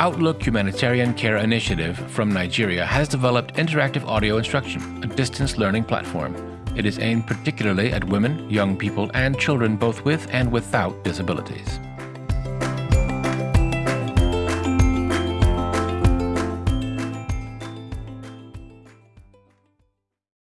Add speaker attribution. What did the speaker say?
Speaker 1: Outlook Humanitarian Care Initiative from Nigeria has developed interactive audio instruction, a distance learning platform. It is aimed particularly at women, young people, and children both with and without disabilities.